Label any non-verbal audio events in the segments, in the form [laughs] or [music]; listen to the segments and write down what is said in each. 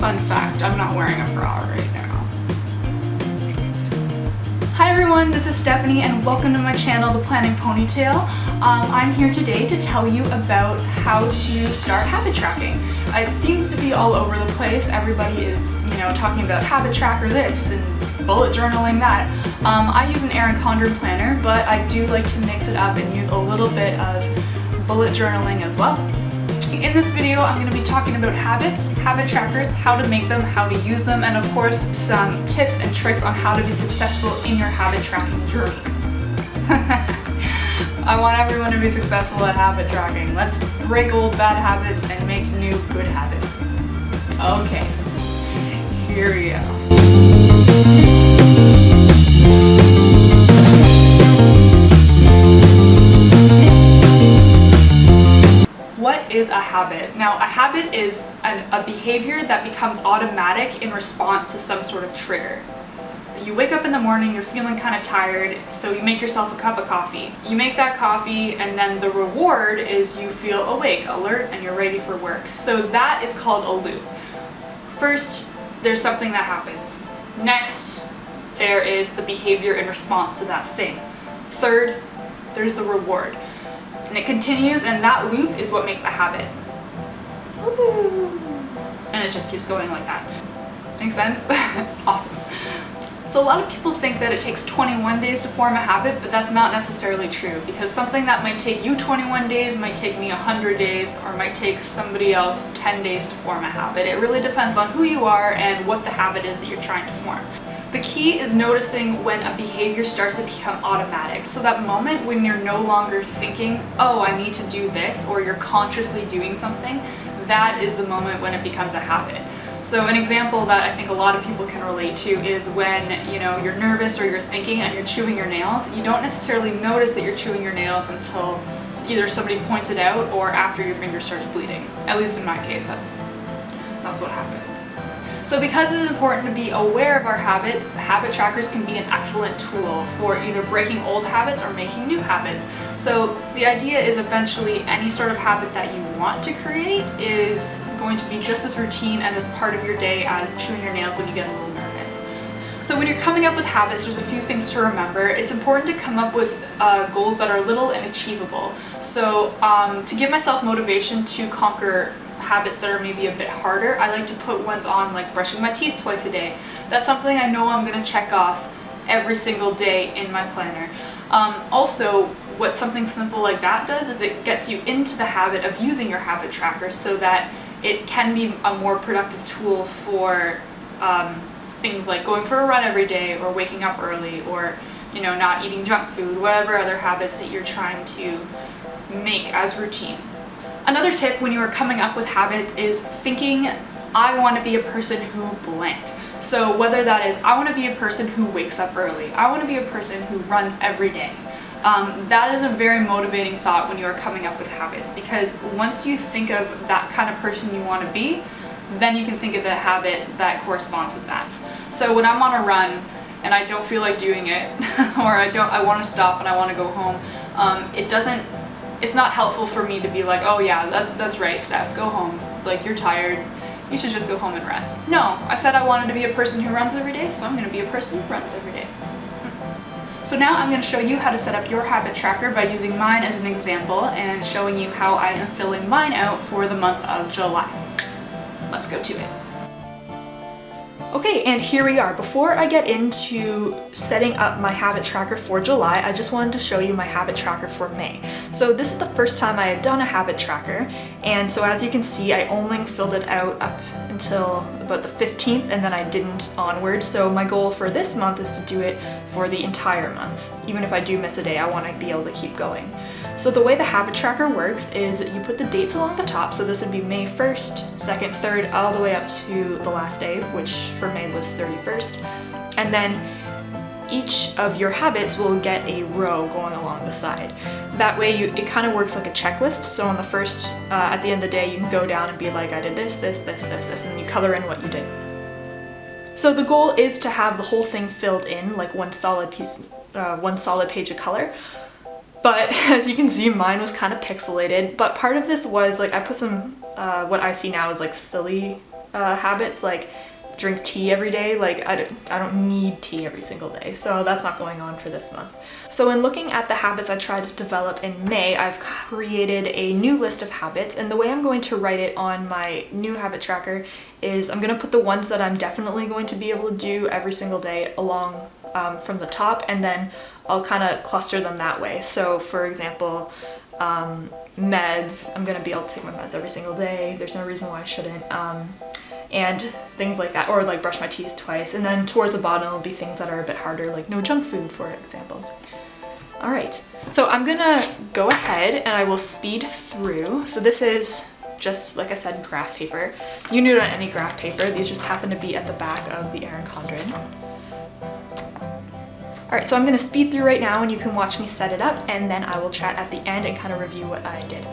Fun fact, I'm not wearing a bra right now. Hi everyone, this is Stephanie and welcome to my channel, The Planning Ponytail. Um, I'm here today to tell you about how to start habit tracking. It seems to be all over the place. Everybody is, you know, talking about habit tracker this and bullet journaling that. Um, I use an Erin Condren planner, but I do like to mix it up and use a little bit of bullet journaling as well. In this video, I'm going to be talking about habits, habit trackers, how to make them, how to use them, and of course, some tips and tricks on how to be successful in your habit tracking journey. [laughs] I want everyone to be successful at habit tracking. Let's break old bad habits and make new good habits. Okay, here we go. Is a habit? Now, a habit is an, a behavior that becomes automatic in response to some sort of trigger. You wake up in the morning, you're feeling kind of tired, so you make yourself a cup of coffee. You make that coffee and then the reward is you feel awake, alert, and you're ready for work. So that is called a loop. First, there's something that happens. Next, there is the behavior in response to that thing. Third, there's the reward and it continues and that loop is what makes a habit. And it just keeps going like that. Make sense? [laughs] awesome. So a lot of people think that it takes 21 days to form a habit, but that's not necessarily true because something that might take you 21 days might take me 100 days or might take somebody else 10 days to form a habit. It really depends on who you are and what the habit is that you're trying to form. The key is noticing when a behavior starts to become automatic. So that moment when you're no longer thinking, oh, I need to do this, or you're consciously doing something, that is the moment when it becomes a habit. So an example that I think a lot of people can relate to is when, you know, you're nervous or you're thinking and you're chewing your nails, you don't necessarily notice that you're chewing your nails until either somebody points it out or after your finger starts bleeding. At least in my case, that's, that's what happens. So because it is important to be aware of our habits, habit trackers can be an excellent tool for either breaking old habits or making new habits. So the idea is eventually any sort of habit that you want to create is going to be just as routine and as part of your day as chewing your nails when you get a little nervous. So when you're coming up with habits, there's a few things to remember. It's important to come up with uh, goals that are little and achievable. So um, to give myself motivation to conquer habits that are maybe a bit harder, I like to put ones on like brushing my teeth twice a day. That's something I know I'm going to check off every single day in my planner. Um, also, what something simple like that does is it gets you into the habit of using your habit tracker so that it can be a more productive tool for um, things like going for a run every day or waking up early or you know not eating junk food, whatever other habits that you're trying to make as routine. Another tip when you are coming up with habits is thinking, I want to be a person who blank. So whether that is, I want to be a person who wakes up early, I want to be a person who runs every day. Um, that is a very motivating thought when you are coming up with habits because once you think of that kind of person you want to be, then you can think of the habit that corresponds with that. So when I'm on a run and I don't feel like doing it, [laughs] or I don't, I want to stop and I want to go home, um, it doesn't it's not helpful for me to be like, oh yeah, that's, that's right, Steph, go home. Like, you're tired. You should just go home and rest. No, I said I wanted to be a person who runs every day, so I'm going to be a person who runs every day. Hmm. So now I'm going to show you how to set up your habit tracker by using mine as an example and showing you how I am filling mine out for the month of July. Let's go to it. Okay, and here we are. Before I get into setting up my habit tracker for July, I just wanted to show you my habit tracker for May. So this is the first time I had done a habit tracker, and so as you can see, I only filled it out up until about the 15th and then I didn't onward. So my goal for this month is to do it for the entire month. Even if I do miss a day, I want to be able to keep going. So the way the habit tracker works is you put the dates along the top. So this would be May 1st, 2nd, 3rd, all the way up to the last day, which for May was 31st. And then each of your habits will get a row going along the side. That way you, it kind of works like a checklist, so on the first, uh, at the end of the day, you can go down and be like, I did this, this, this, this, this, and then you color in what you did. So the goal is to have the whole thing filled in, like one solid piece, uh, one solid page of color. But [laughs] as you can see, mine was kind of pixelated, but part of this was like I put some, uh, what I see now is like silly uh, habits like drink tea every day. Like I don't, I don't need tea every single day. So that's not going on for this month. So in looking at the habits I tried to develop in May, I've created a new list of habits and the way I'm going to write it on my new habit tracker is I'm going to put the ones that I'm definitely going to be able to do every single day along um, from the top and then I'll kind of cluster them that way. So for example, um, meds, I'm gonna be able to take my meds every single day. There's no reason why I shouldn't. Um, and things like that, or like brush my teeth twice. And then towards the bottom will be things that are a bit harder, like no junk food, for example. All right, so I'm gonna go ahead and I will speed through. So this is just, like I said, graph paper. You need on any graph paper. These just happen to be at the back of the Erin Condren. All right, so I'm gonna speed through right now and you can watch me set it up and then I will chat at the end and kind of review what I did.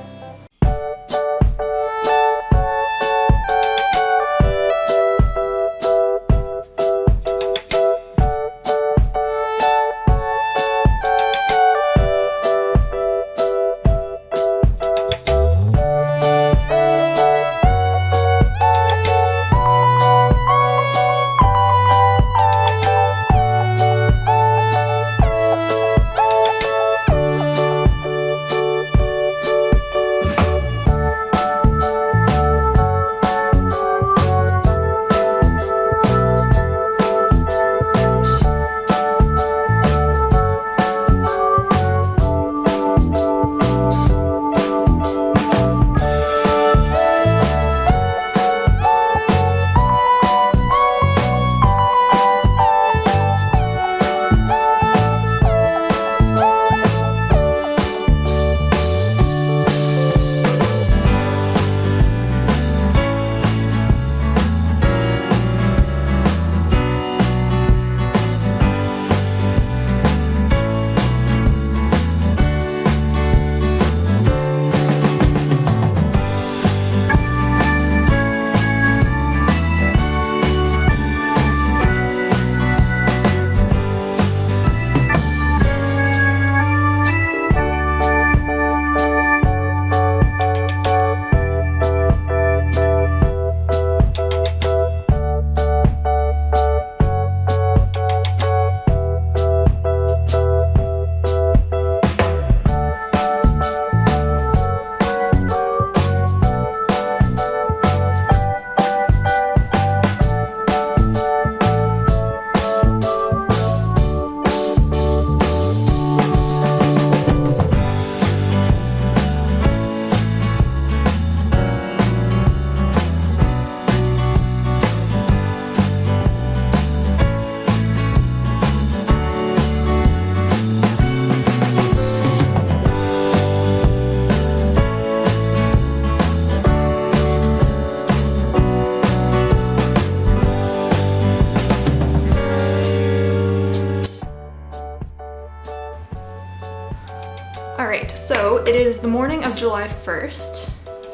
It is the morning of July 1st.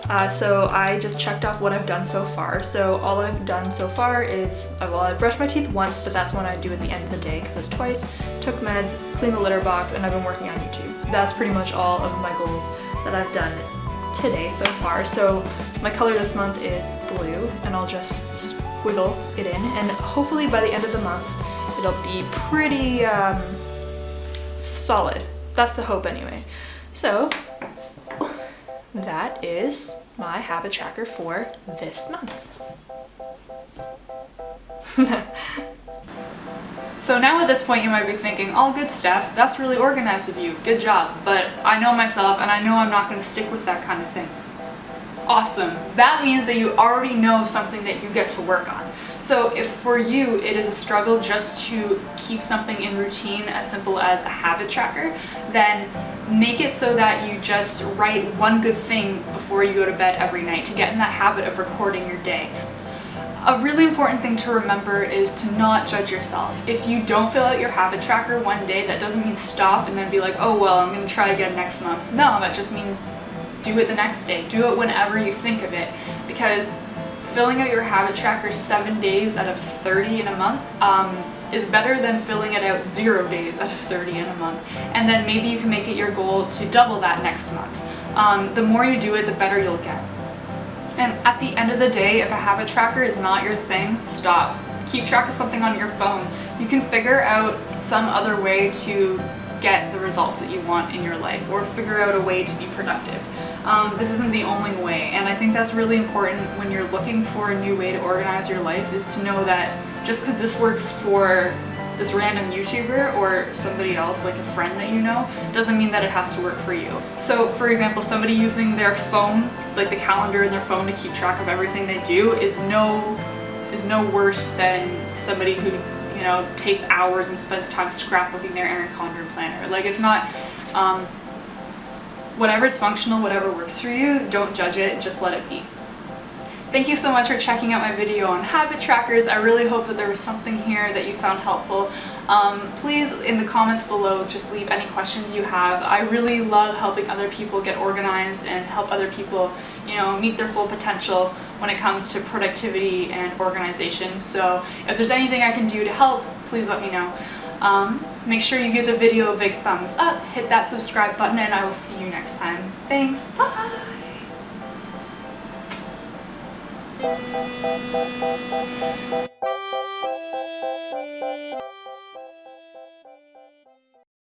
Uh, so I just checked off what I've done so far. So all I've done so far is, well, I've brushed my teeth once, but that's when I do at the end of the day because it's twice, took meds, cleaned the litter box, and I've been working on YouTube. That's pretty much all of my goals that I've done today so far. So my color this month is blue, and I'll just squiggle it in, and hopefully by the end of the month, it'll be pretty um, solid. That's the hope anyway. So that is my habit tracker for this month. [laughs] so now at this point you might be thinking, all good stuff, that's really organized of you, good job. But I know myself and I know I'm not going to stick with that kind of thing. Awesome. That means that you already know something that you get to work on. So if for you it is a struggle just to keep something in routine as simple as a habit tracker, then make it so that you just write one good thing before you go to bed every night to get in that habit of recording your day. A really important thing to remember is to not judge yourself. If you don't fill out your habit tracker one day, that doesn't mean stop and then be like, oh well, I'm gonna try again next month. No, that just means do it the next day. Do it whenever you think of it because filling out your habit tracker seven days out of 30 in a month um, is better than filling it out zero days out of 30 in a month. And then maybe you can make it your goal to double that next month. Um, the more you do it, the better you'll get. And At the end of the day, if a habit tracker is not your thing, stop. Keep track of something on your phone. You can figure out some other way to get the results that you want in your life or figure out a way to be productive. Um, this isn't the only way and I think that's really important when you're looking for a new way to organize your life is to know that just because this works for this random YouTuber or somebody else, like a friend that you know, doesn't mean that it has to work for you. So for example, somebody using their phone, like the calendar in their phone to keep track of everything they do is no, is no worse than somebody who, you know, takes hours and spends time scrapbooking their Erin Condren planner. Like it's not, um, whatever's functional, whatever works for you, don't judge it, just let it be. Thank you so much for checking out my video on habit trackers. I really hope that there was something here that you found helpful. Um, please, in the comments below, just leave any questions you have. I really love helping other people get organized and help other people, you know, meet their full potential when it comes to productivity and organization. So if there's anything I can do to help, please let me know. Um, make sure you give the video a big thumbs up, hit that subscribe button, and I will see you next time. Thanks, bye!